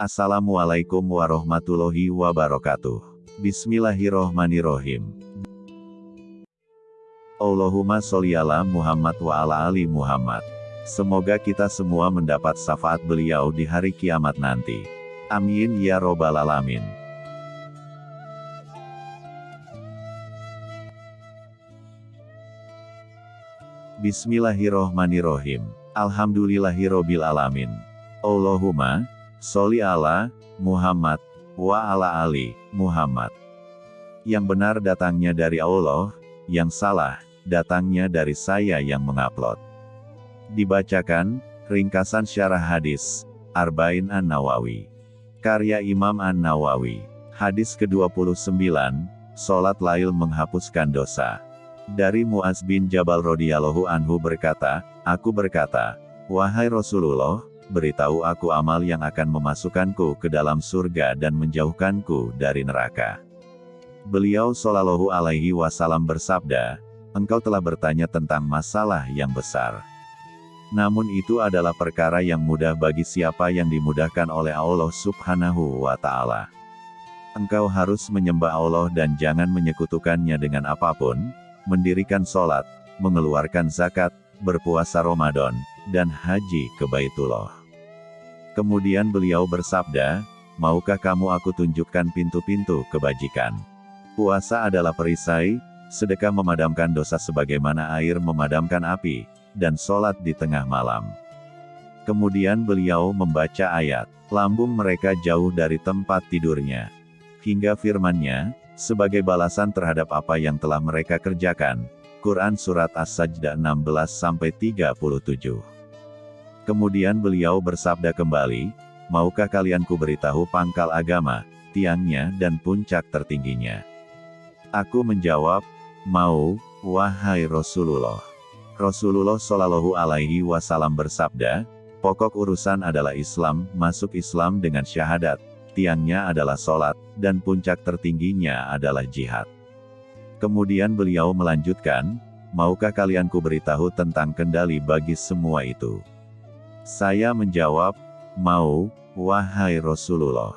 Assalamualaikum warahmatullahi wabarakatuh. Bismillahirrohmanirrohim. Allahumma sholli ala Muhammad wa ala ali Muhammad. Semoga kita semua mendapat syafaat beliau di hari kiamat nanti. Amin ya robbal alamin. Bismillahirrohmanirrohim. Alhamdulillahirobbil alamin. Allahumma sholli ala Muhammad wa ala ali Muhammad. Yang benar datangnya dari Allah, yang salah datangnya dari saya yang mengupload. Dibacakan ringkasan syarah hadis Arba'in An-Nawawi. Karya Imam An-Nawawi. Hadis ke-29, Salat Lail menghapuskan dosa. Dari Muaz bin Jabal radhiyallahu anhu berkata, Aku berkata, Wahai Rasulullah, beritahu aku amal yang akan memasukkanku ke dalam surga dan menjauhkanku dari neraka. Beliau Shallallahu alaihi wasallam bersabda, Engkau telah bertanya tentang masalah yang besar. Namun itu adalah perkara yang mudah bagi siapa yang dimudahkan oleh Allah subhanahu wa ta'ala. Engkau harus menyembah Allah dan jangan menyekutukannya dengan apa pun, mendirikan sholat, mengeluarkan zakat, berpuasa Ramadan, dan haji ke Baitullah. Kemudian beliau bersabda, Maukah kamu aku tunjukkan pintu-pintu kebajikan? Puasa adalah perisai, sedekah memadamkan dosa sebagaimana air memadamkan api, dan sholat di tengah malam. Kemudian beliau membaca ayat, lambung mereka jauh dari tempat tidurnya. Hingga firmannya, sebagai balasan terhadap apa yang telah mereka kerjakan. Quran Surat As-Sajdah 16-37 Kemudian beliau bersabda kembali, Maukah kalian kuberitahu pangkal agama, tiangnya dan puncak tertingginya? Aku menjawab, Mau, wahai Rasulullah. Rasulullah Shallallahu Alaihi Wasallam bersabda, pokok urusan adalah Islam, masuk Islam dengan syahadat, tiangnya adalah sholat, dan puncak tertingginya adalah jihad. Kemudian beliau melanjutkan, maukah kalian kuberitahu tentang kendali bagi semua itu? Saya menjawab, mau, wahai Rasulullah.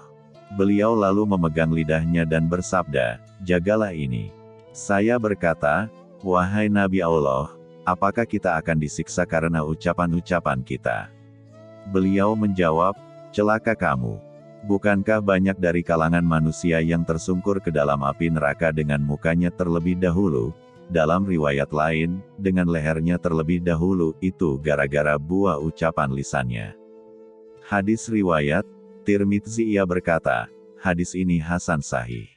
Beliau lalu memegang lidahnya dan bersabda, jagalah ini. Saya berkata, wahai Nabi Allah, apakah kita akan disiksa karena ucapan-ucapan kita? Beliau menjawab, celaka kamu. Bukankah banyak dari kalangan manusia yang tersungkur ke dalam api neraka dengan mukanya terlebih dahulu? Dalam riwayat lain, dengan lehernya terlebih dahulu, itu gara-gara buah ucapan lisannya. Hadis riwayat, Tirmidzi ia berkata, hadis ini Hasan Sahih.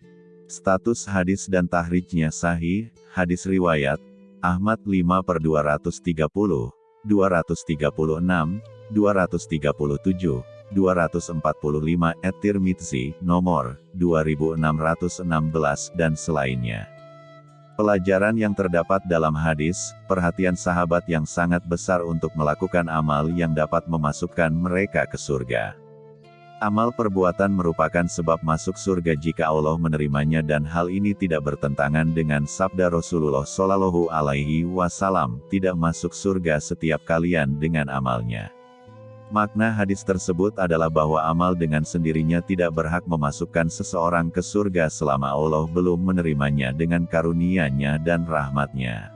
Status hadis dan tahrijnya sahih, hadis riwayat, Ahmad 5 per 230, 236, 237, 245 et Tirmidzi, nomor 2616 dan selainnya. Pelajaran yang terdapat dalam hadis, perhatian sahabat yang sangat besar untuk melakukan amal yang dapat memasukkan mereka ke surga. Amal perbuatan merupakan sebab masuk surga jika Allah menerimanya dan hal ini tidak bertentangan dengan sabda Rasulullah Shallallahu Alaihi Wasallam, tidak masuk surga setiap kalian dengan amalnya. Makna hadis tersebut adalah bahwa amal dengan sendirinya tidak berhak memasukkan seseorang ke surga selama Allah belum menerimanya dengan karunia-Nya dan rahmat-Nya.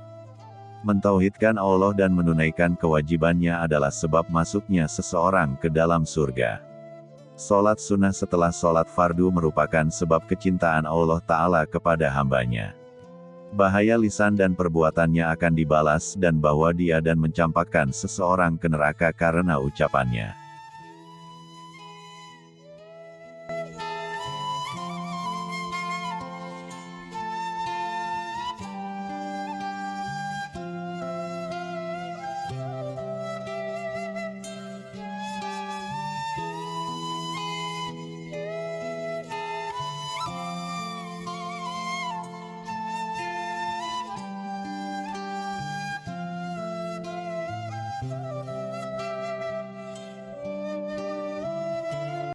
Mentauhidkan Allah dan menunaikan kewajibannya adalah sebab masuknya seseorang ke dalam surga. Salat sunnah setelah salat fardu merupakan sebab kecintaan Allah Ta'ala kepada hambanya bahaya lisan dan perbuatannya akan dibalas dan bahwa dia dan mencampakkan seseorang ke neraka karena ucapannya.